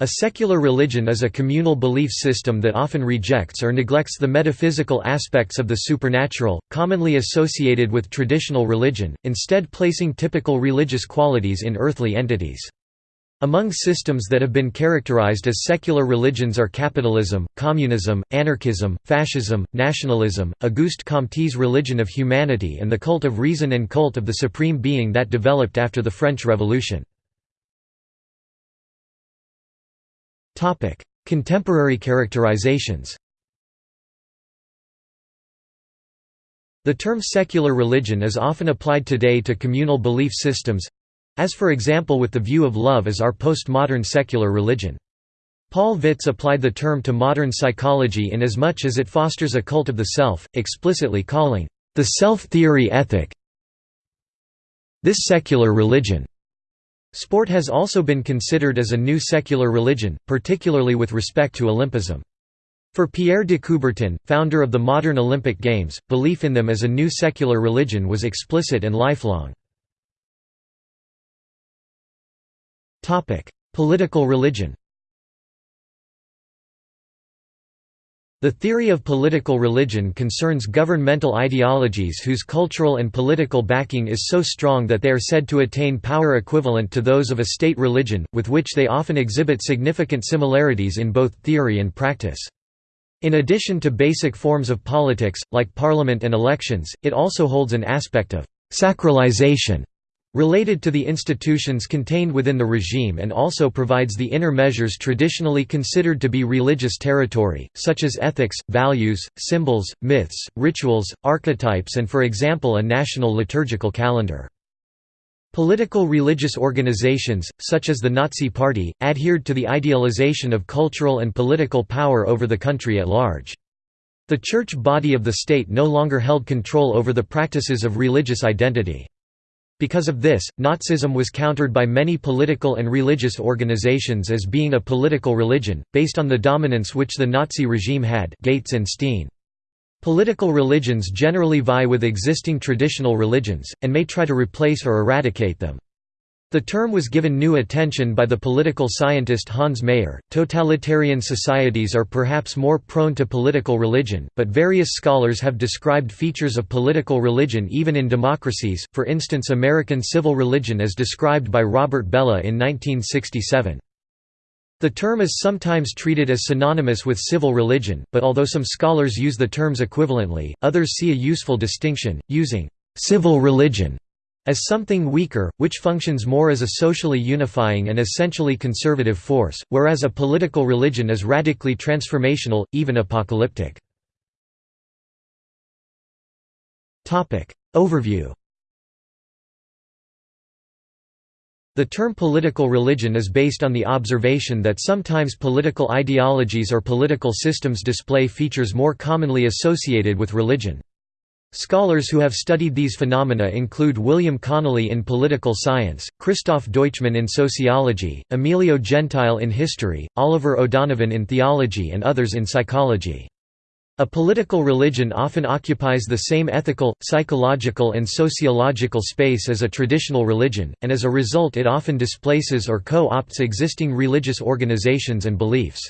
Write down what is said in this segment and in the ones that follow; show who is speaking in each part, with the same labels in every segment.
Speaker 1: A secular religion is a communal belief system that often rejects or neglects the metaphysical aspects of the supernatural, commonly associated with traditional religion, instead placing typical religious qualities in earthly entities. Among systems that have been characterized as secular religions are capitalism, communism, anarchism, fascism, nationalism, Auguste Comte's religion of humanity and the cult of reason and cult of the supreme being that developed after the French Revolution. Contemporary characterizations The term secular religion is often applied today to communal belief systems—as for example with the view of love as our postmodern secular religion. Paul Vitz applied the term to modern psychology in as much as it fosters a cult of the self, explicitly calling the self-theory ethic this secular religion. Sport has also been considered as a new secular religion, particularly with respect to Olympism. For Pierre de Coubertin, founder of the modern Olympic Games, belief in them as a new secular religion was explicit and lifelong. Political religion The theory of political religion concerns governmental ideologies whose cultural and political backing is so strong that they are said to attain power equivalent to those of a state religion, with which they often exhibit significant similarities in both theory and practice. In addition to basic forms of politics, like parliament and elections, it also holds an aspect of «sacralization» related to the institutions contained within the regime and also provides the inner measures traditionally considered to be religious territory, such as ethics, values, symbols, myths, rituals, archetypes and for example a national liturgical calendar. Political religious organizations, such as the Nazi Party, adhered to the idealization of cultural and political power over the country at large. The church body of the state no longer held control over the practices of religious identity. Because of this, Nazism was countered by many political and religious organizations as being a political religion, based on the dominance which the Nazi regime had Gates and Steen. Political religions generally vie with existing traditional religions, and may try to replace or eradicate them. The term was given new attention by the political scientist Hans Maier. Totalitarian societies are perhaps more prone to political religion, but various scholars have described features of political religion even in democracies, for instance American civil religion as described by Robert Bellah in 1967. The term is sometimes treated as synonymous with civil religion, but although some scholars use the terms equivalently, others see a useful distinction, using «civil religion» as something weaker, which functions more as a socially unifying and essentially conservative force, whereas a political religion is radically transformational, even apocalyptic. Overview The term political religion is based on the observation that sometimes political ideologies or political systems display features more commonly associated with religion. Scholars who have studied these phenomena include William Connolly in political science, Christoph Deutschmann in sociology, Emilio Gentile in history, Oliver O'Donovan in theology and others in psychology. A political religion often occupies the same ethical, psychological and sociological space as a traditional religion, and as a result it often displaces or co-opts existing religious organizations and beliefs.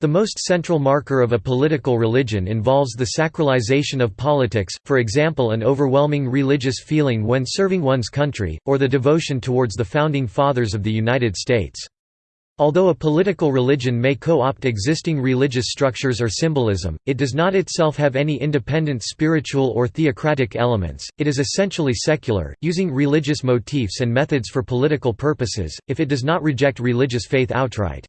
Speaker 1: The most central marker of a political religion involves the sacralization of politics, for example an overwhelming religious feeling when serving one's country, or the devotion towards the Founding Fathers of the United States. Although a political religion may co-opt existing religious structures or symbolism, it does not itself have any independent spiritual or theocratic elements, it is essentially secular, using religious motifs and methods for political purposes, if it does not reject religious faith outright.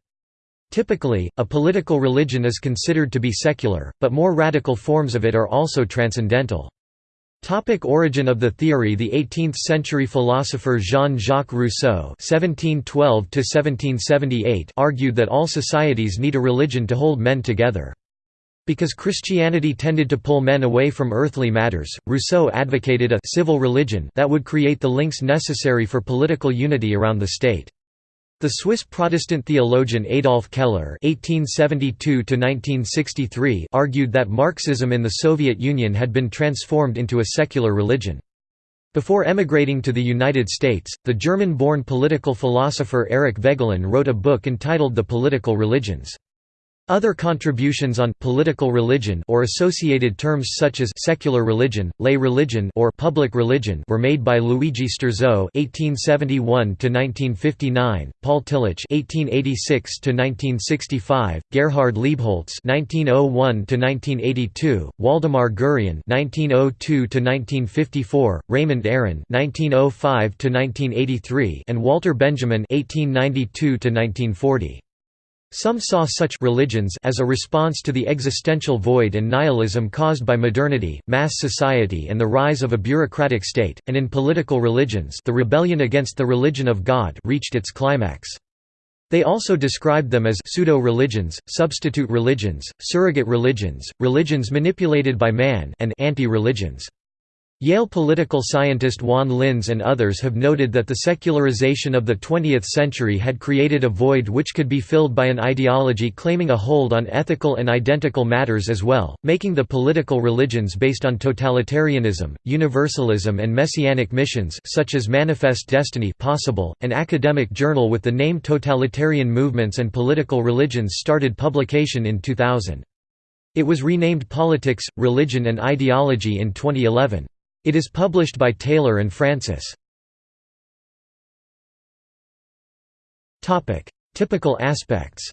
Speaker 1: Typically, a political religion is considered to be secular, but more radical forms of it are also transcendental. Topic origin of the theory The 18th-century philosopher Jean-Jacques Rousseau (1712–1778) argued that all societies need a religion to hold men together. Because Christianity tended to pull men away from earthly matters, Rousseau advocated a civil religion that would create the links necessary for political unity around the state. The Swiss Protestant theologian Adolf Keller (1872–1963) argued that Marxism in the Soviet Union had been transformed into a secular religion. Before emigrating to the United States, the German-born political philosopher Eric Voegelin wrote a book entitled The Political Religions. Other contributions on political religion or associated terms such as secular religion, lay religion or public religion were made by Luigi Sturzo (1871–1959), Paul Tillich (1886–1965), Gerhard Leibholz (1901–1982), Waldemar Gurian (1902–1954), Raymond Aron (1905–1983), and Walter Benjamin (1892–1940). Some saw such religions as a response to the existential void and nihilism caused by modernity, mass society and the rise of a bureaucratic state, and in political religions the rebellion against the religion of God reached its climax. They also described them as pseudo-religions, substitute religions, surrogate religions, religions manipulated by man and anti-religions. Yale political scientist Juan Linz and others have noted that the secularization of the 20th century had created a void which could be filled by an ideology claiming a hold on ethical and identical matters as well, making the political religions based on totalitarianism, universalism and messianic missions such as Manifest Destiny possible. An academic journal with the name Totalitarian Movements and Political Religions started publication in 2000. It was renamed Politics, Religion and Ideology in 2011. It is published by Taylor and Francis. Typical aspects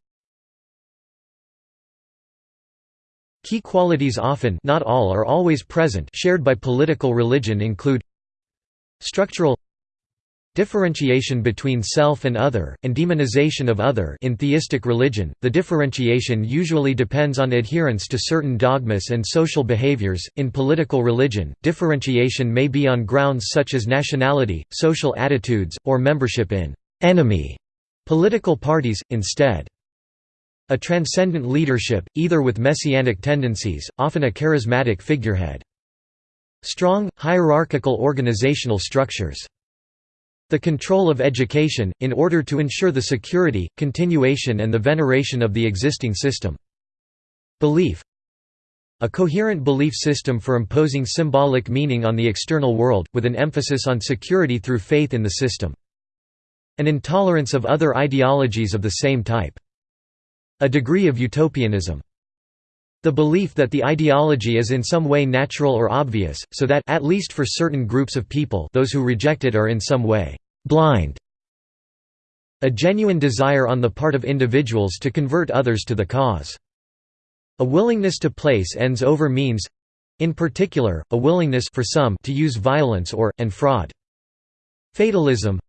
Speaker 1: Key qualities often not all are always present shared by political religion include Structural Differentiation between self and other, and demonization of other in theistic religion, the differentiation usually depends on adherence to certain dogmas and social behaviors. In political religion, differentiation may be on grounds such as nationality, social attitudes, or membership in enemy political parties, instead. A transcendent leadership, either with messianic tendencies, often a charismatic figurehead. Strong, hierarchical organizational structures the control of education, in order to ensure the security, continuation and the veneration of the existing system. Belief A coherent belief system for imposing symbolic meaning on the external world, with an emphasis on security through faith in the system. An intolerance of other ideologies of the same type. A degree of utopianism. The belief that the ideology is in some way natural or obvious, so that at least for certain groups of people those who reject it are in some way «blind». A genuine desire on the part of individuals to convert others to the cause. A willingness to place ends over means—in particular, a willingness for some to use violence or, and fraud. Fatalism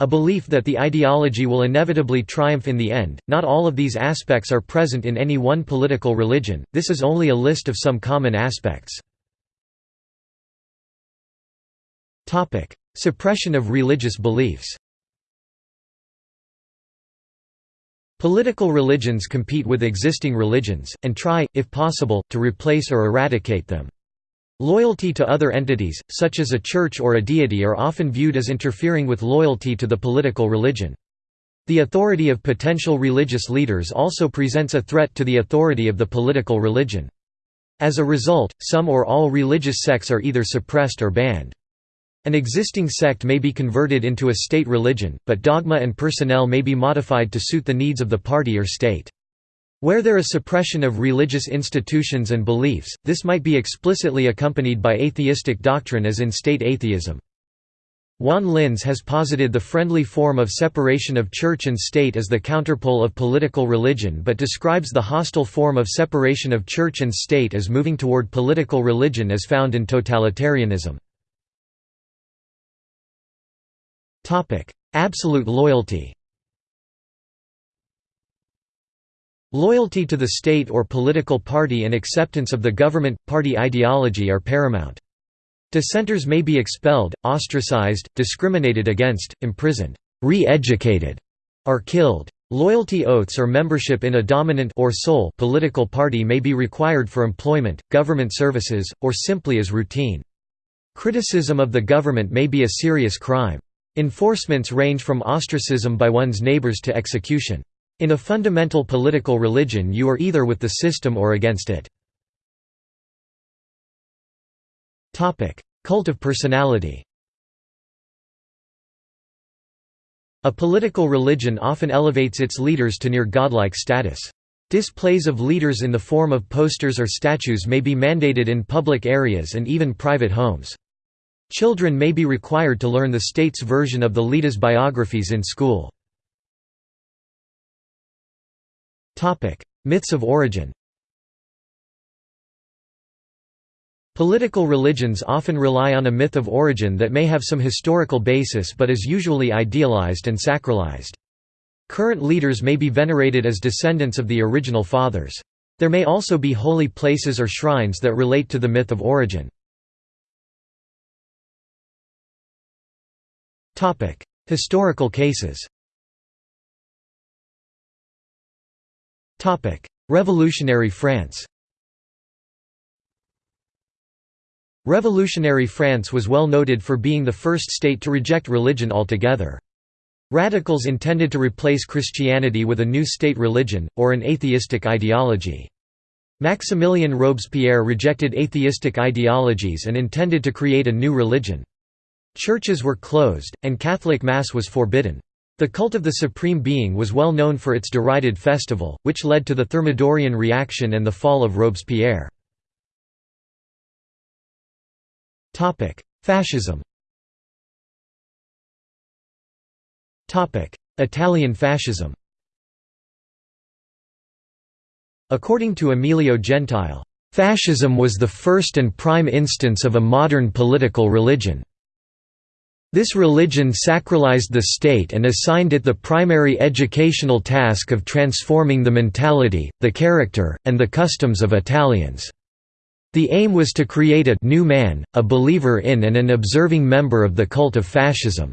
Speaker 1: a belief that the ideology will inevitably triumph in the end. Not all of these aspects are present in any one political religion, this is only a list of some common aspects. Suppression of religious beliefs Political religions compete with existing religions, and try, if possible, to replace or eradicate them. Loyalty to other entities, such as a church or a deity are often viewed as interfering with loyalty to the political religion. The authority of potential religious leaders also presents a threat to the authority of the political religion. As a result, some or all religious sects are either suppressed or banned. An existing sect may be converted into a state religion, but dogma and personnel may be modified to suit the needs of the party or state. Where there is suppression of religious institutions and beliefs, this might be explicitly accompanied by atheistic doctrine as in state atheism. Juan Linz has posited the friendly form of separation of church and state as the counterpole of political religion but describes the hostile form of separation of church and state as moving toward political religion as found in totalitarianism. Absolute loyalty Loyalty to the state or political party and acceptance of the government-party ideology are paramount. Dissenters may be expelled, ostracized, discriminated against, imprisoned, re-educated, or killed. Loyalty oaths or membership in a dominant or sole political party may be required for employment, government services, or simply as routine. Criticism of the government may be a serious crime. Enforcements range from ostracism by one's neighbors to execution. In a fundamental political religion you are either with the system or against it. Cult of personality A political religion often elevates its leaders to near godlike status. Displays of leaders in the form of posters or statues may be mandated in public areas and even private homes. Children may be required to learn the state's version of the leaders' biographies in school. Myths of origin Political religions often rely on a myth of origin that may have some historical basis but is usually idealized and sacralized. Current leaders may be venerated as descendants of the original fathers. There may also be holy places or shrines that relate to the myth of origin. Historical cases Revolutionary France Revolutionary France was well noted for being the first state to reject religion altogether. Radicals intended to replace Christianity with a new state religion, or an atheistic ideology. Maximilien Robespierre rejected atheistic ideologies and intended to create a new religion. Churches were closed, and Catholic Mass was forbidden. The cult of the Supreme Being was well known for its derided festival, which led to the Thermidorian reaction and the fall of Robespierre. Fascism Italian fascism According to Emilio Gentile, "...fascism was the first and prime instance of a modern political religion." This religion sacralized the state and assigned it the primary educational task of transforming the mentality, the character, and the customs of Italians. The aim was to create a new man, a believer in and an observing member of the cult of fascism.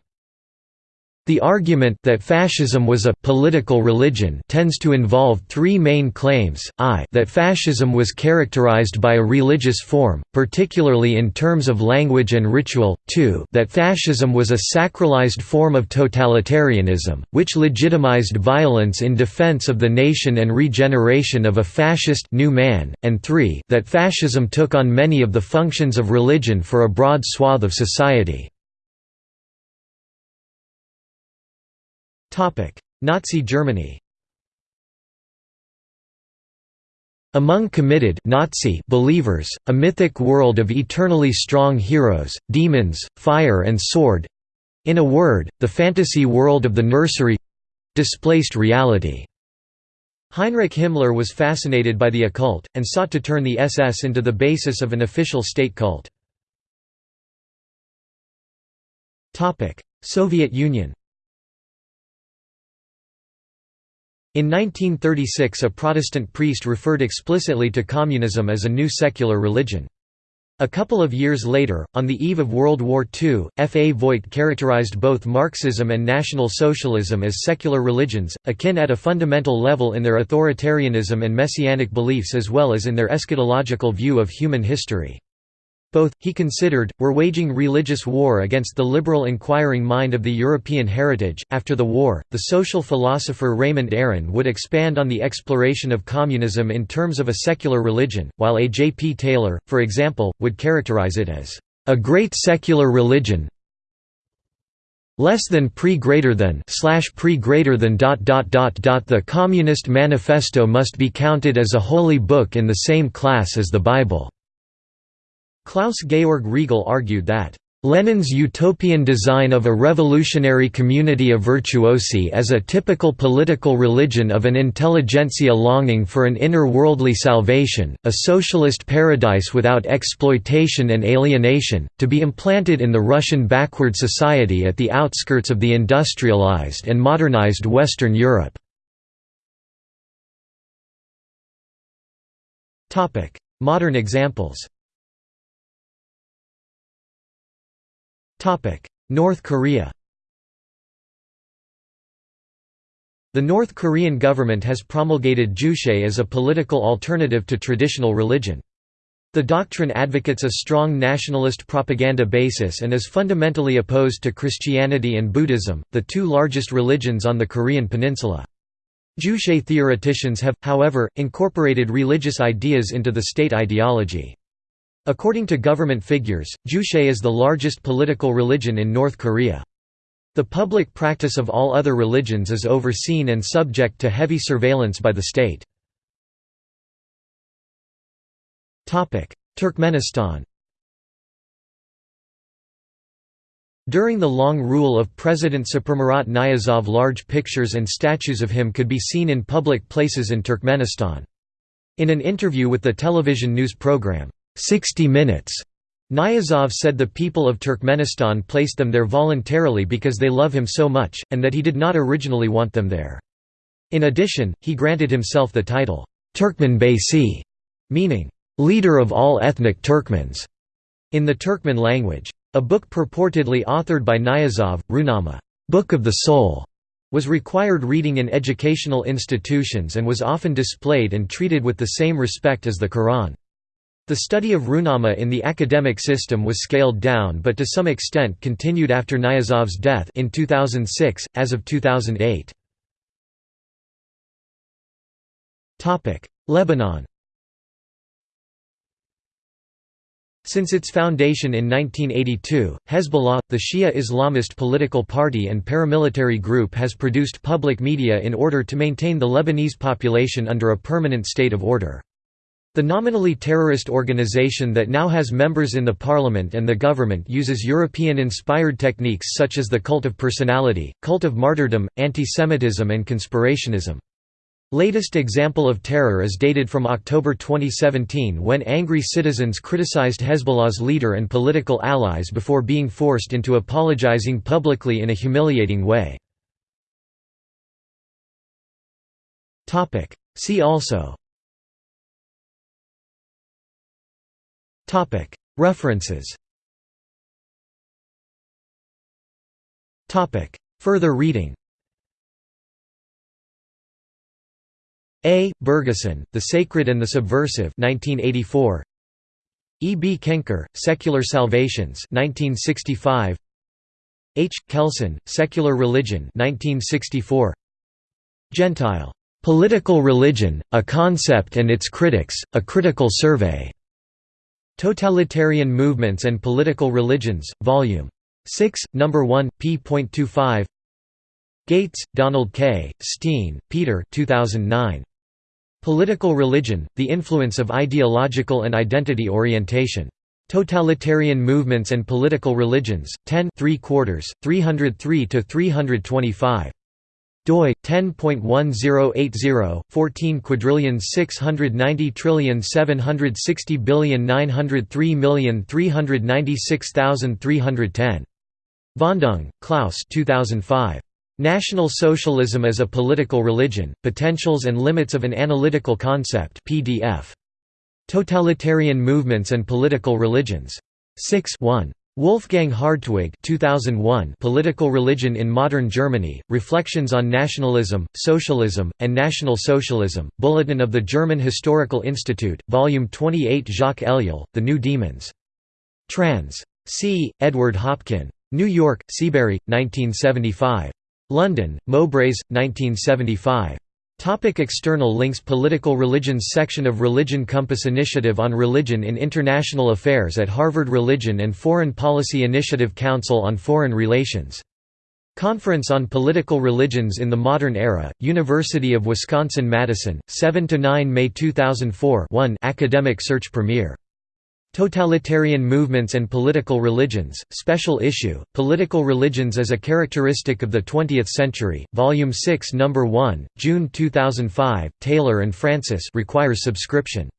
Speaker 1: The argument that fascism was a political religion tends to involve three main claims, i that fascism was characterized by a religious form, particularly in terms of language and ritual, 2 that fascism was a sacralized form of totalitarianism, which legitimized violence in defense of the nation and regeneration of a fascist new man, and 3 that fascism took on many of the functions of religion for a broad swath of society. Nazi Germany. Among committed Nazi believers, a mythic world of eternally strong heroes, demons, fire and sword—in a word, the fantasy world of the nursery—displaced reality. Heinrich Himmler was fascinated by the occult, and sought to turn the SS into the basis of an official state cult. Soviet Union In 1936 a Protestant priest referred explicitly to communism as a new secular religion. A couple of years later, on the eve of World War II, F. A. Voigt characterized both Marxism and National Socialism as secular religions, akin at a fundamental level in their authoritarianism and messianic beliefs as well as in their eschatological view of human history. Both, he considered, were waging religious war against the liberal inquiring mind of the European heritage. After the war, the social philosopher Raymond Aron would expand on the exploration of communism in terms of a secular religion, while A. J. P. Taylor, for example, would characterize it as a great secular religion less than pre greater than slash pre greater than dot dot dot dot the communist manifesto must be counted as a holy book in the same class as the bible Klaus-Georg Riegel argued that Lenin's utopian design of a revolutionary community of virtuosi as a typical political religion of an intelligentsia longing for an inner worldly salvation, a socialist paradise without exploitation and alienation, to be implanted in the Russian backward society at the outskirts of the industrialized and modernized Western Europe. Modern examples North Korea The North Korean government has promulgated Juche as a political alternative to traditional religion. The doctrine advocates a strong nationalist propaganda basis and is fundamentally opposed to Christianity and Buddhism, the two largest religions on the Korean peninsula. Juche theoreticians have, however, incorporated religious ideas into the state ideology. According to government figures, Juche is the largest political religion in North Korea. The public practice of all other religions is overseen and subject to heavy surveillance by the state. Turkmenistan During the long rule of President Saparmurat Niyazov large pictures and statues of him could be seen in public places in Turkmenistan. In an interview with the television news program, 60 Minutes, Niyazov said the people of Turkmenistan placed them there voluntarily because they love him so much, and that he did not originally want them there. In addition, he granted himself the title, Turkmen Beysi, meaning, leader of all ethnic Turkmens, in the Turkmen language. A book purportedly authored by Niyazov, Ruhnama Book of the Soul, was required reading in educational institutions and was often displayed and treated with the same respect as the Quran. The study of Ruhnama in the academic system was scaled down but to some extent continued after Niyazov's death in 2006, as of 2008. Lebanon Since its foundation in 1982, Hezbollah, the Shia Islamist political party and paramilitary group has produced public media in order to maintain the Lebanese population under a permanent state of order. The nominally terrorist organization that now has members in the parliament and the government uses European-inspired techniques such as the cult of personality, cult of martyrdom, anti-Semitism and conspirationism. Latest example of terror is dated from October 2017 when angry citizens criticized Hezbollah's leader and political allies before being forced into apologizing publicly in a humiliating way. See also References Further reading A. Bergesen, The Sacred and the Subversive 1984. E. B. Koenker, Secular Salvations 1965. H. Kelsen, Secular Religion 1964. Gentile. Political Religion, A Concept and Its Critics, A Critical Survey. Totalitarian Movements and Political Religions, Vol. 6, No. 1, p.25 Gates, Donald K., Steen, Peter 2009. Political Religion, The Influence of Ideological and Identity Orientation. Totalitarian Movements and Political Religions, 10 3 quarters, 303–325 doi 10.1080 14 quadrillion 690 trillion 760 billion 903 million 396,310 Vondung, Klaus 2005 National Socialism as a Political Religion Potentials and Limits of an Analytical Concept PDF Totalitarian Movements and Political Religions. 6 1 Wolfgang Hardtwig 2001 Political Religion in Modern Germany, Reflections on Nationalism, Socialism, and National Socialism, Bulletin of the German Historical Institute, Volume 28 Jacques Ellul, The New Demons. Trans. C. Edward Hopkin. New York, Seabury, 1975. London, Mowbrays, 1975. Topic external links Political Religions section of Religion Compass Initiative on Religion in International Affairs at Harvard Religion and Foreign Policy Initiative Council on Foreign Relations. Conference on Political Religions in the Modern Era, University of Wisconsin-Madison, 7–9 May 2004 1 Academic Search Premier Totalitarian Movements and Political Religions, Special Issue, Political Religions as a Characteristic of the Twentieth Century, Volume 6 No. 1, June 2005, Taylor and Francis requires subscription.